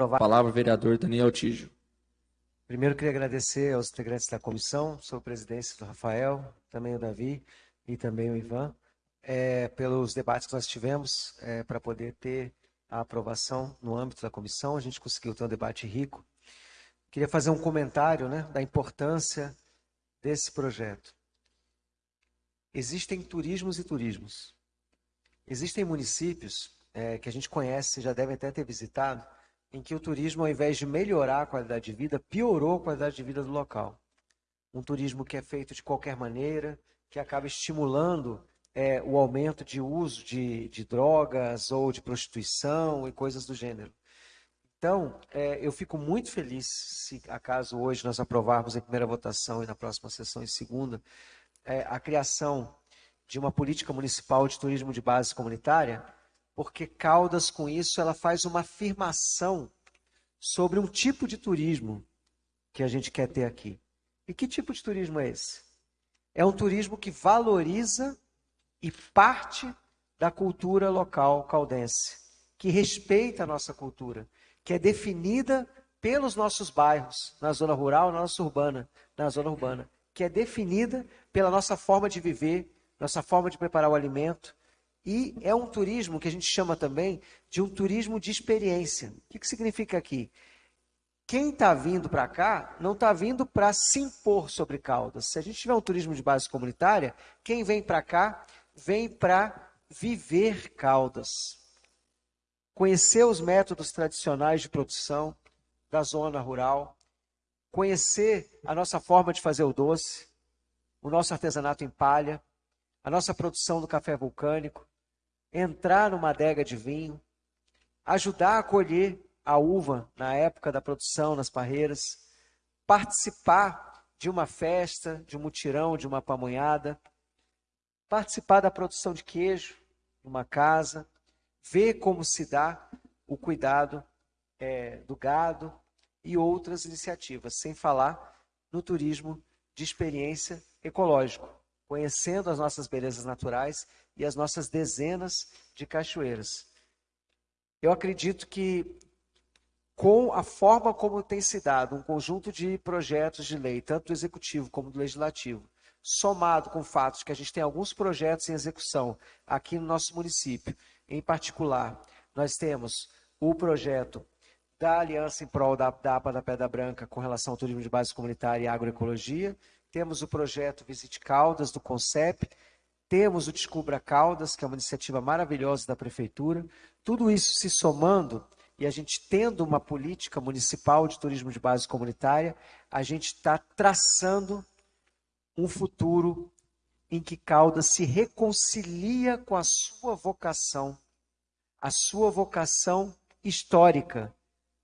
aprovar. Palavra, vereador Daniel Tijo. Primeiro, queria agradecer aos integrantes da comissão, sob a presidência do Rafael, também o Davi e também o Ivan, é, pelos debates que nós tivemos é, para poder ter a aprovação no âmbito da comissão. A gente conseguiu ter um debate rico. Queria fazer um comentário né, da importância desse projeto. Existem turismos e turismos. Existem municípios é, que a gente conhece, já devem até ter visitado, em que o turismo, ao invés de melhorar a qualidade de vida, piorou a qualidade de vida do local. Um turismo que é feito de qualquer maneira, que acaba estimulando é, o aumento de uso de, de, drogas ou de prostituição e coisas do gênero. Então, é, eu fico muito feliz se acaso hoje nós aprovarmos em primeira votação e na próxima sessão em segunda é, a criação de uma política municipal de turismo de base comunitária, porque Caldas, com isso, ela faz uma afirmação sobre um tipo de turismo que a gente quer ter aqui. E que tipo de turismo é esse? É um turismo que valoriza e parte da cultura local caldense, que respeita a nossa cultura, que é definida pelos nossos bairros, na zona rural, na nossa urbana, na zona urbana, que é definida pela nossa forma de viver, nossa forma de preparar o alimento. E é um turismo que a gente chama também de um turismo de experiência. O que, que significa aqui? Quem está vindo para cá não está vindo para se impor sobre Caldas. Se a gente tiver um turismo de base comunitária, quem vem para cá vem para viver Caldas conhecer os métodos tradicionais de produção da zona rural, conhecer a nossa forma de fazer o doce, o nosso artesanato em palha, a nossa produção do café vulcânico, entrar numa adega de vinho, ajudar a colher a uva na época da produção nas parreiras, participar de uma festa, de um mutirão, de uma pamonhada, participar da produção de queijo numa casa, ver como se dá o cuidado é, do gado e outras iniciativas, sem falar no turismo de experiência ecológico, conhecendo as nossas belezas naturais e as nossas dezenas de cachoeiras. Eu acredito que com a forma como tem se dado um conjunto de projetos de lei, tanto do executivo como do legislativo, somado com o fato de que a gente tem alguns projetos em execução aqui no nosso município em particular, nós temos o projeto da Aliança em Prol da, da APA da Pedra Branca com relação ao turismo de base comunitária e agroecologia, temos o projeto Visite Caldas, do CONCEP, temos o Descubra Caldas, que é uma iniciativa maravilhosa da Prefeitura. Tudo isso se somando e a gente tendo uma política municipal de turismo de base comunitária, a gente está traçando um futuro em que Caldas se reconcilia com a sua vocação, a sua vocação histórica,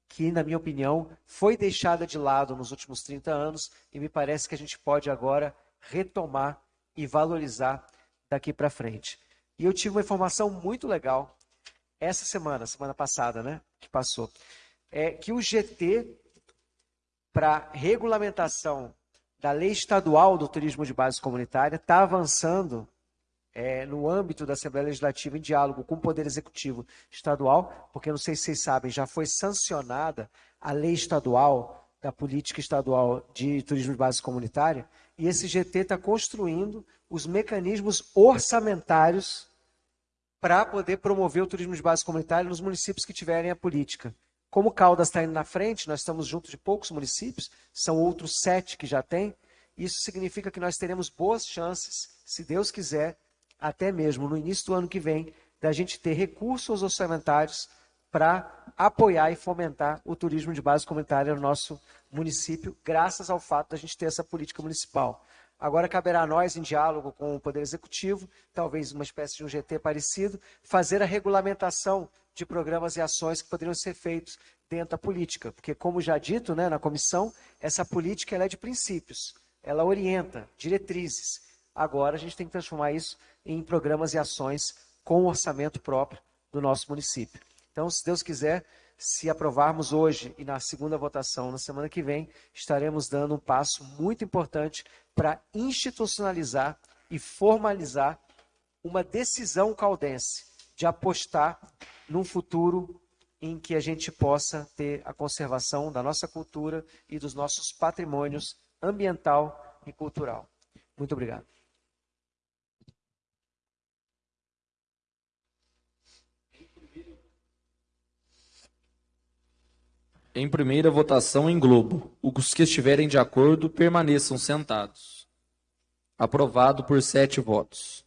que, na minha opinião, foi deixada de lado nos últimos 30 anos e me parece que a gente pode agora retomar e valorizar daqui para frente. E eu tive uma informação muito legal essa semana, semana passada, né, que passou, é que o GT para regulamentação da lei estadual do turismo de base comunitária está avançando é, no âmbito da Assembleia Legislativa em diálogo com o Poder Executivo Estadual, porque não sei se vocês sabem, já foi sancionada a lei estadual da política estadual de turismo de base comunitária, e esse GT está construindo os mecanismos orçamentários para poder promover o turismo de base comunitária nos municípios que tiverem a política. Como Caldas está indo na frente, nós estamos junto de poucos municípios, são outros sete que já tem. Isso significa que nós teremos boas chances, se Deus quiser, até mesmo no início do ano que vem, da gente ter recursos orçamentários para apoiar e fomentar o turismo de base comunitária no nosso município, graças ao fato da gente ter essa política municipal. Agora caberá a nós, em diálogo com o Poder Executivo, talvez uma espécie de um GT parecido, fazer a regulamentação de programas e ações que poderiam ser feitos dentro da política. Porque, como já dito né, na comissão, essa política é de princípios, ela orienta, diretrizes. Agora a gente tem que transformar isso em programas e ações com orçamento próprio do nosso município. Então, se Deus quiser, se aprovarmos hoje e na segunda votação na semana que vem, estaremos dando um passo muito importante para institucionalizar e formalizar uma decisão caldense de apostar num futuro em que a gente possa ter a conservação da nossa cultura e dos nossos patrimônios ambiental e cultural. Muito obrigado. Em primeira votação em globo, os que estiverem de acordo permaneçam sentados. Aprovado por sete votos.